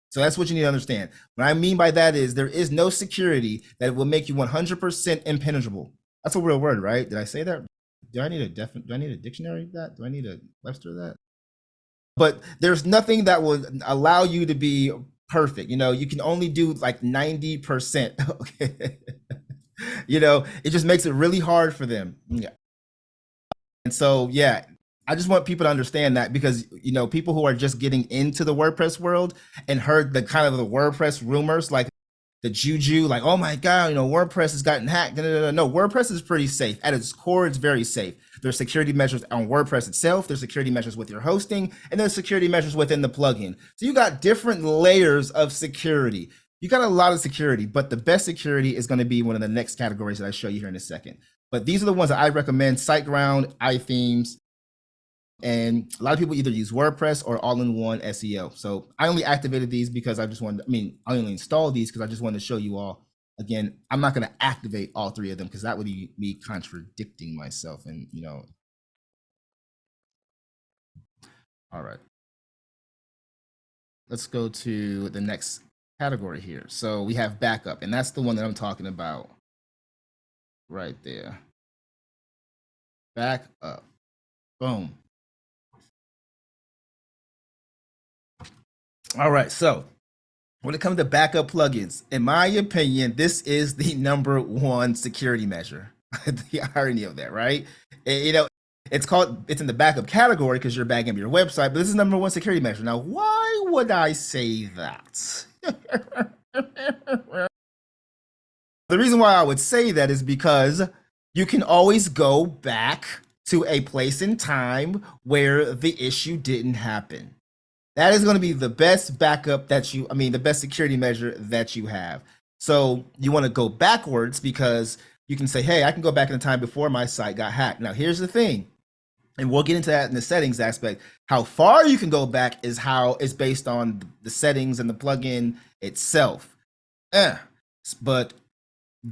So that's what you need to understand. What I mean by that is there is no security that will make you 100% impenetrable. That's a real word, right? Did I say that? Do I need a def do I need a dictionary of that? Do I need a Webster of that? But there's nothing that will allow you to be perfect. You know, you can only do like 90%. Okay. you know, it just makes it really hard for them. Yeah. And so, yeah, I just want people to understand that because, you know, people who are just getting into the WordPress world and heard the kind of the WordPress rumors, like the juju, like, oh my God, you know, WordPress has gotten hacked. No, no, no, no. WordPress is pretty safe. At its core, it's very safe. There's security measures on WordPress itself. There's security measures with your hosting, and there's security measures within the plugin. So you got different layers of security. you got a lot of security, but the best security is going to be one of the next categories that I show you here in a second. But these are the ones that I recommend: SiteGround, iThemes, and a lot of people either use WordPress or all-in-one SEO. So I only activated these because I just wanted. I mean, I only installed these because I just wanted to show you all. Again, I'm not going to activate all three of them because that would be me contradicting myself, and you know. All right. Let's go to the next category here. So we have backup, and that's the one that I'm talking about right there. Back up. Boom. All right, so when it comes to backup plugins, in my opinion, this is the number one security measure. the irony of that, right? And, you know, it's called it's in the backup category because you're backing up your website, but this is number one security measure. Now, why would I say that? the reason why I would say that is because you can always go back to a place in time where the issue didn't happen. That is going to be the best backup that you, I mean, the best security measure that you have. So you want to go backwards because you can say, hey, I can go back in the time before my site got hacked. Now, here's the thing, and we'll get into that in the settings aspect. How far you can go back is how it's based on the settings and the plugin itself. Eh. But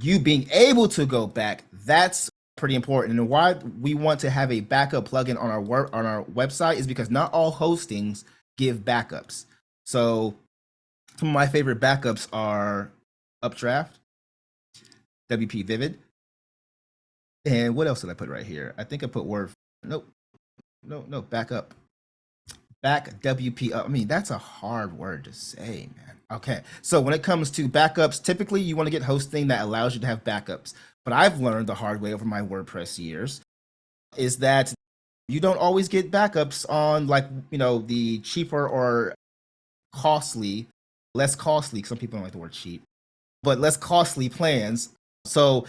you being able to go back, that's pretty important. And why we want to have a backup plugin on our work on our website is because not all hostings give backups. So some of my favorite backups are Updraft, WP Vivid, and what else did I put right here? I think I put Word. Nope, no, no, backup. Back WP. Uh, I mean, that's a hard word to say, man. Okay, so when it comes to backups, typically you want to get hosting that allows you to have backups. But I've learned the hard way over my WordPress years is that you don't always get backups on like you know the cheaper or costly less costly some people don't like the word cheap but less costly plans. So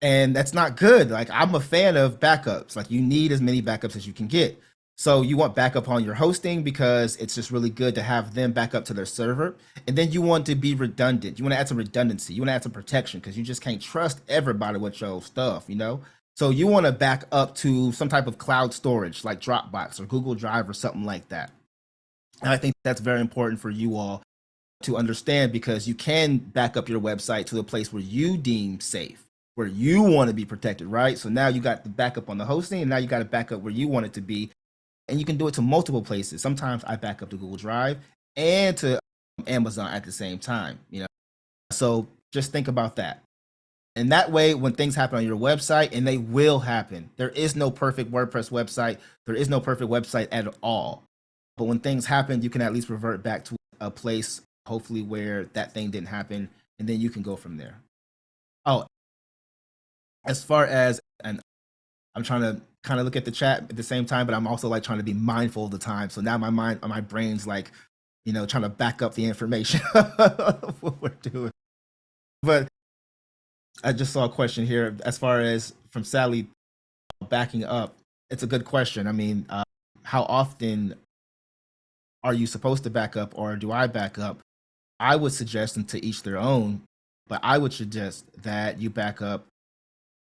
and that's not good. Like i'm a fan of backups. Like you need as many backups as you can get. So you want backup on your hosting because it's just really good to have them back up to their server. And then you want to be redundant. You want to add some redundancy. You want to add some protection because you just can't trust everybody with your stuff you know so you want to back up to some type of cloud storage like Dropbox or Google Drive or something like that. And I think that's very important for you all to understand because you can back up your website to a place where you deem safe, where you want to be protected, right? So now you got the backup on the hosting and now you got to back up where you want it to be. And you can do it to multiple places. Sometimes I back up to Google Drive and to um, Amazon at the same time, you know. So just think about that. And that way, when things happen on your website, and they will happen, there is no perfect WordPress website. There is no perfect website at all. But when things happen, you can at least revert back to a place, hopefully, where that thing didn't happen. And then you can go from there. Oh, as far as, and I'm trying to kind of look at the chat at the same time, but I'm also like trying to be mindful of the time. So now my mind, my brain's like, you know, trying to back up the information of what we're doing. But I just saw a question here as far as from Sally backing up. It's a good question. I mean, uh, how often are you supposed to back up or do I back up? I would suggest them to each their own, but I would suggest that you back up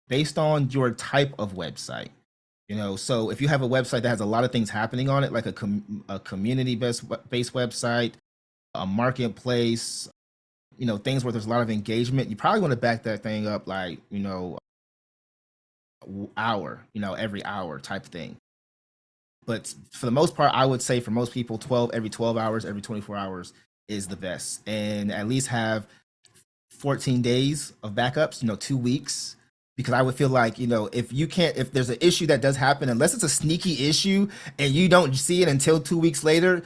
based on your type of website. You know, so if you have a website that has a lot of things happening on it, like a, com- a community based based website, a marketplace, you know things where there's a lot of engagement you probably want to back that thing up like you know hour you know every hour type thing. But for the most part i would say for most people 12 every 12 hours every 24 hours is the best. And at least have 14 days of backups you know two weeks. Because i would feel like you know if you can't if there's an issue that does happen unless it's a sneaky issue and you don't see it until two weeks later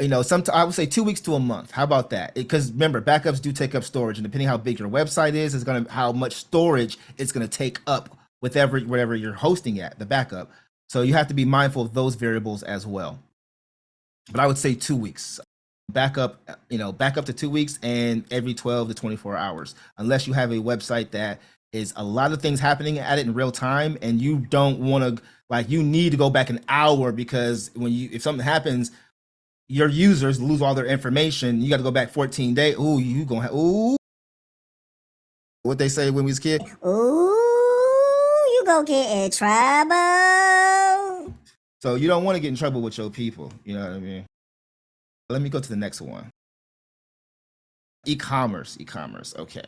you know, some I would say two weeks to a month. How about that? Because remember, backups do take up storage, and depending how big your website is, is gonna how much storage it's gonna take up with every whatever you're hosting at the backup. So you have to be mindful of those variables as well. But I would say two weeks. Backup, you know, back up to two weeks and every 12 to 24 hours, unless you have a website that is a lot of things happening at it in real time and you don't want to like you need to go back an hour because when you if something happens your users lose all their information. You got to go back 14 days. Ooh, you gonna have ooh. What they say when we was kid. Ooh, you gonna get in trouble. So you don't want to get in trouble with your people. You know what I mean? Let me go to the next one. E-commerce, e-commerce. Okay.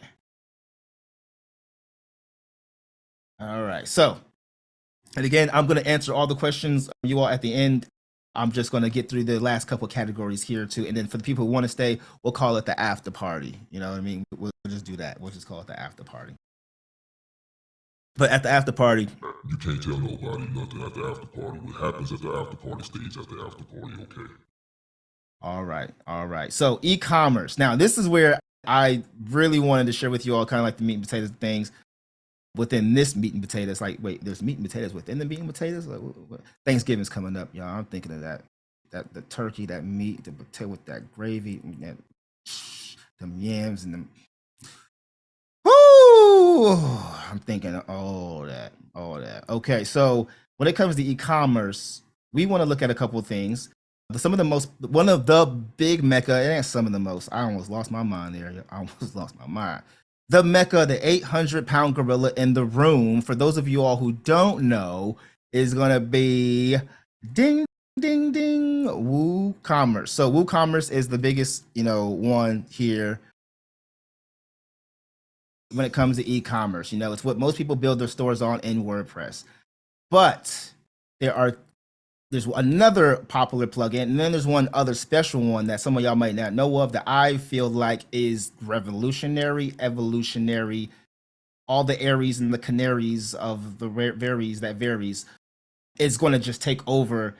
All right. So, and again, I'm going to answer all the questions you all at the end. I'm just going to get through the last couple categories here too, and then for the people who want to stay, we'll call it the after party. You know what I mean? We'll just do that. We'll just call it the after party. But at the after party, You can't tell nobody nothing at the after party. What happens at the after party stays at the after party, okay? All right, all right. So e-commerce. Now, this is where I really wanted to share with you all kind of like the meat and potatoes things within this meat and potatoes. Like, wait, there's meat and potatoes within the meat and potatoes. Like, what, what? Thanksgiving's coming up, y'all. I'm thinking of that, that the turkey, that meat, the potato with that gravy, and that yams and them. Woo! I'm thinking of all that, all that. Okay, so when it comes to e-commerce, we want to look at a couple of things some of the most one of the big mecca ain't some of the most i almost lost my mind there i almost lost my mind the mecca the 800 pound gorilla in the room. For those of you all who don't know is going to be ding ding ding woocommerce. So woocommerce is the biggest you know one here when it comes to e-commerce. You know it's what most people build their stores on in wordpress. But there are there's another popular plugin, and then there's one other special one that some of y'all might not know of that I feel like is revolutionary, evolutionary, all the Aries and the canaries of the varies that varies is going to just take over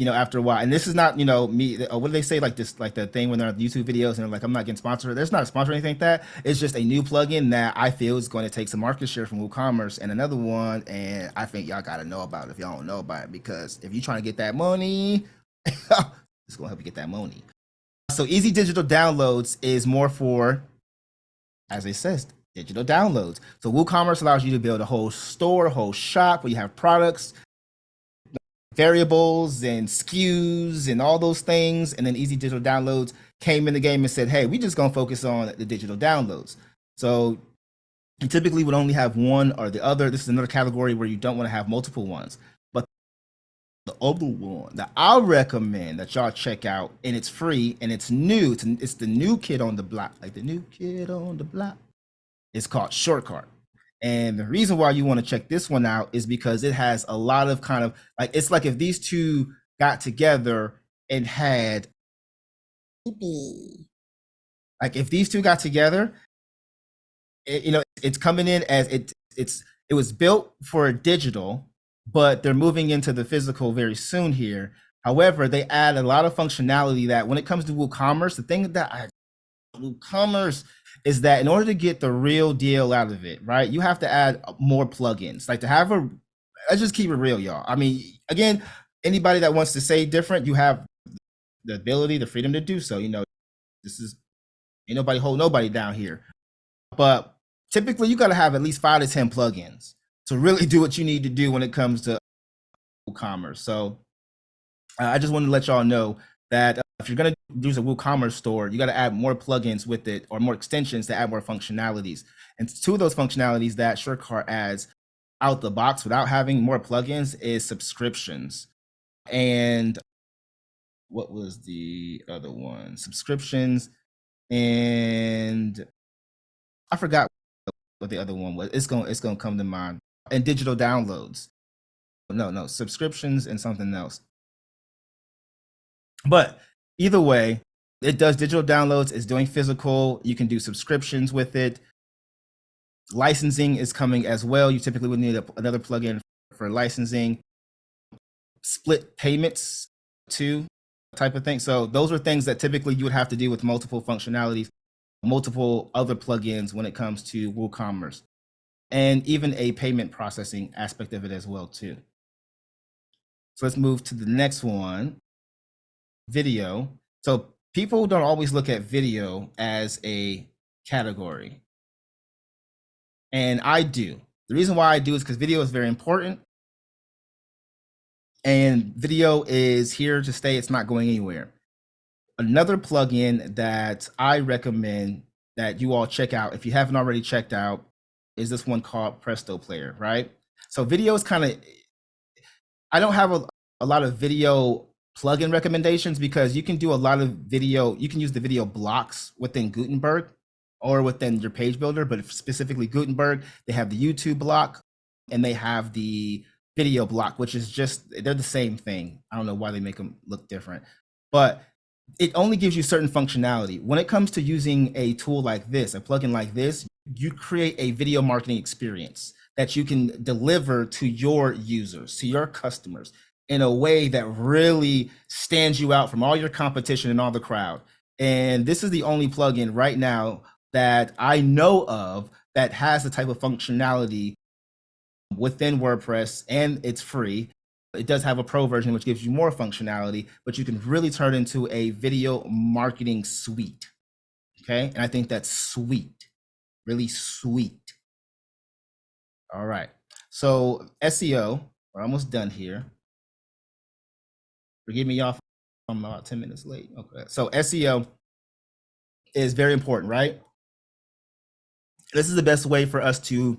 you know, after a while. And this is not, you know, me. Uh, what do they say? Like this, like the thing when they're on YouTube videos and like, I'm not getting sponsored. There's not a sponsor or anything like that. It's just a new plugin that I feel is going to take some market share from WooCommerce and another one. And I think y'all got to know about it if y'all don't know about it because if you're trying to get that money, it's going to help you get that money. So easy digital downloads is more for, as it says, digital downloads. So WooCommerce allows you to build a whole store, a whole shop where you have products variables and SKUs and all those things. And then Easy Digital Downloads came in the game and said, hey, we just gonna focus on the digital downloads. So you typically would only have one or the other. This is another category where you don't want to have multiple ones. But the other one that I recommend that y'all check out, and it's free and it's new. It's, it's the new kid on the block, like the new kid on the block. It's called SureCart. And the reason why you want to check this one out is because it has a lot of kind of like it's like if these two got together and had like if these two got together, it, you know, it's coming in as it it's it was built for digital, but they're moving into the physical very soon here. However, they add a lot of functionality that when it comes to WooCommerce, the thing that I WooCommerce is that in order to get the real deal out of it, right, you have to add more plugins. Like to have a, let's just keep it real, y'all. I mean, again, anybody that wants to say different, you have the ability, the freedom to do so. You know, this is ain't nobody hold nobody down here. But typically, you got to have at least five to ten plugins to really do what you need to do when it comes to commerce. So uh, I just wanted to let y'all know that uh, if you're going to use a WooCommerce store, you got to add more plugins with it or more extensions to add more functionalities. And two of those functionalities that SureCart adds out the box without having more plugins is subscriptions. And what was the other one? Subscriptions and I forgot what the other one was. It's going to it's going to come to mind. And digital downloads. No, no, subscriptions and something else. But either way, it does digital downloads, it's doing physical. You can do subscriptions with it. Licensing is coming as well. You typically would need a, another plugin for licensing. Split payments too, type of thing. So those are things that typically you would have to do with multiple functionalities, multiple other plugins when it comes to WooCommerce, and even a payment processing aspect of it as well too. So let's move to the next one video. So people don't always look at video as a category. And I do. The reason why I do is because video is very important. And video is here to stay. It's not going anywhere. Another plugin that I recommend that you all check out if you haven't already checked out is this one called Presto Player, right? So video is kind of I don't have a, a lot of video plugin recommendations because you can do a lot of video, you can use the video blocks within Gutenberg or within your page builder, but specifically Gutenberg, they have the YouTube block and they have the video block, which is just, they're the same thing. I don't know why they make them look different, but it only gives you certain functionality. When it comes to using a tool like this, a plugin like this, you create a video marketing experience that you can deliver to your users, to your customers in a way that really stands you out from all your competition and all the crowd. And this is the only plugin right now that I know of that has the type of functionality within WordPress and it's free. It does have a pro version, which gives you more functionality, but you can really turn into a video marketing suite. Okay. And I think that's sweet, really sweet. All right. So SEO, we're almost done here. Forgive me, y'all. I'm about 10 minutes late. Okay. So SEO is very important, right? This is the best way for us to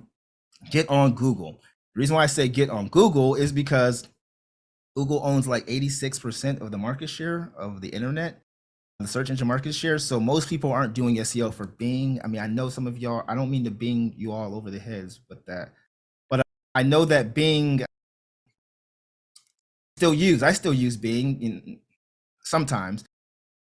get on Google. The reason why I say get on Google is because Google owns like 86% of the market share of the internet, the search engine market share. So most people aren't doing SEO for Bing. I mean, I know some of y'all, I don't mean to Bing you all over the heads with that, but I know that Bing still use. I still use Bing in, sometimes.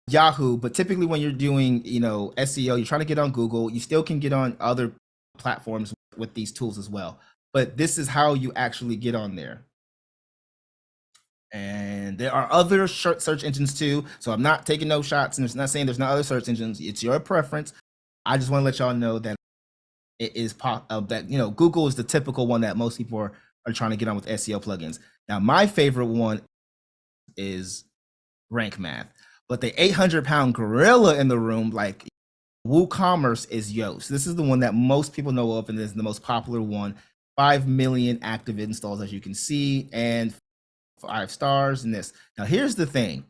Yahoo, but typically when you're doing, you know, SEO, you're trying to get on Google, you still can get on other platforms with these tools as well. But this is how you actually get on there. And there are other search engines too. So I'm not taking no shots and it's not saying there's not other search engines. It's your preference. I just want to let y'all know that it is pop uh, that you know Google is the typical one that most people are, are trying to get on with SEO plugins. Now, my favorite one is Rank Math, but the 800 pound gorilla in the room, like WooCommerce, is Yoast. This is the one that most people know of and is the most popular one. 5 million active installs, as you can see, and five stars in this. Now, here's the thing,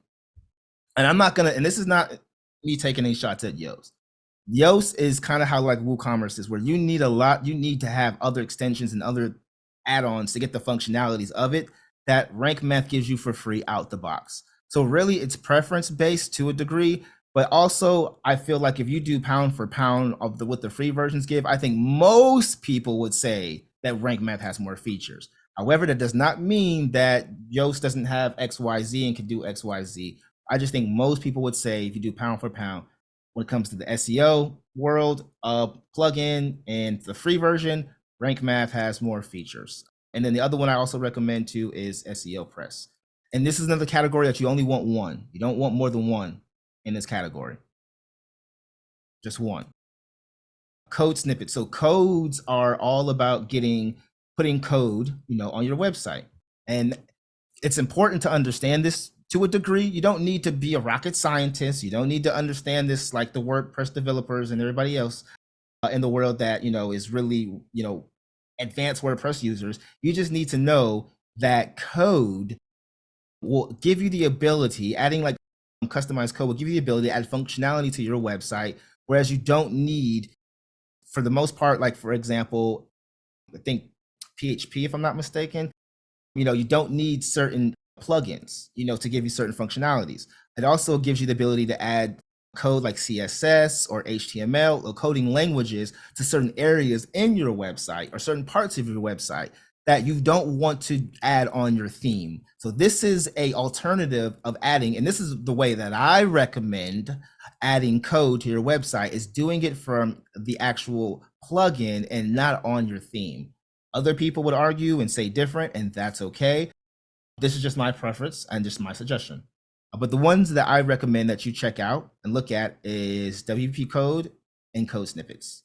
and I'm not gonna, and this is not me taking any shots at Yoast. Yoast is kind of how like WooCommerce is, where you need a lot, you need to have other extensions and other add-ons to get the functionalities of it that rank math gives you for free out the box. So really it's preference based to a degree, but also I feel like if you do pound for pound of the what the free versions give, I think most people would say that rank math has more features. However, that does not mean that Yoast doesn't have XYZ and can do XYZ. I just think most people would say if you do pound for pound, when it comes to the SEO world, uh, plugin and the free version, Rank Math has more features. And then the other one I also recommend too is SEO Press. And this is another category that you only want one. You don't want more than one in this category. Just one. Code snippets. So codes are all about getting putting code, you know, on your website. And it's important to understand this to a degree. You don't need to be a rocket scientist. You don't need to understand this like the WordPress developers and everybody else uh, in the world that, you know, is really, you know, advanced WordPress users, you just need to know that code will give you the ability, adding like customized code will give you the ability to add functionality to your website, whereas you don't need, for the most part, like for example, I think PHP, if I'm not mistaken, you know, you don't need certain plugins, you know, to give you certain functionalities. It also gives you the ability to add code like CSS or HTML or coding languages to certain areas in your website or certain parts of your website that you don't want to add on your theme. So this is a alternative of adding, and this is the way that I recommend adding code to your website is doing it from the actual plugin and not on your theme. Other people would argue and say different, and that's okay. This is just my preference and just my suggestion. But the ones that I recommend that you check out and look at is WP code and code snippets.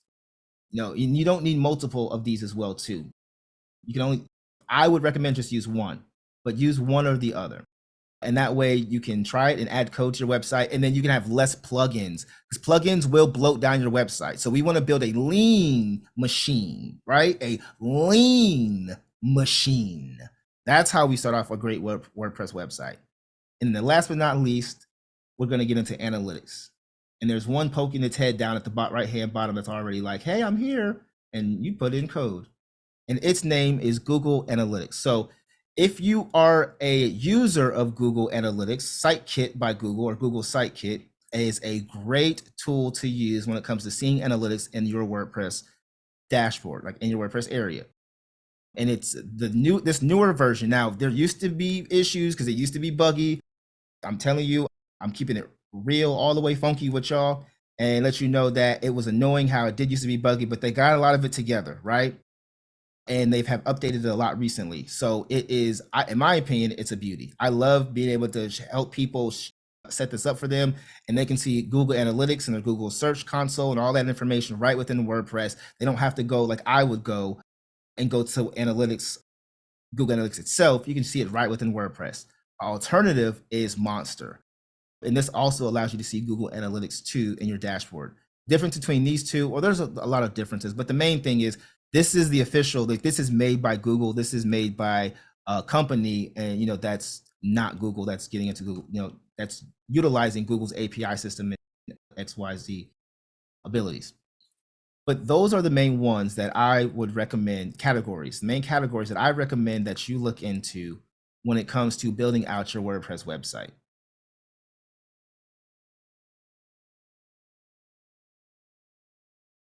You know, you don't need multiple of these as well too. You can only, I would recommend just use one, but use one or the other. And that way you can try it and add code to your website and then you can have less plugins because plugins will bloat down your website. So we want to build a lean machine, right? A lean machine. That's how we start off a great WordPress website. And the last but not least, we're going to get into analytics. And there's one poking its head down at the right hand bottom that's already like, hey, I'm here. And you put in code. And its name is Google Analytics. So if you are a user of Google Analytics, SiteKit by Google or Google SiteKit is a great tool to use when it comes to seeing analytics in your WordPress dashboard, like in your WordPress area. And it's the new this newer version. Now there used to be issues because it used to be buggy. I'm telling you, I'm keeping it real all the way funky with y'all and let you know that it was annoying how it did used to be buggy, but they got a lot of it together, right? And they've have updated it a lot recently. So it is, I, in my opinion, it's a beauty. I love being able to help people set this up for them and they can see Google Analytics and the Google Search Console and all that information right within WordPress. They don't have to go like I would go and go to Analytics, Google Analytics itself. You can see it right within WordPress. Alternative is Monster. And this also allows you to see Google Analytics 2 in your dashboard. Difference between these two, well, there's a, a lot of differences, but the main thing is this is the official, like this is made by Google. This is made by a company, and you know, that's not Google, that's getting into Google, you know, that's utilizing Google's API system and XYZ abilities. But those are the main ones that I would recommend categories, the main categories that I recommend that you look into when it comes to building out your WordPress website.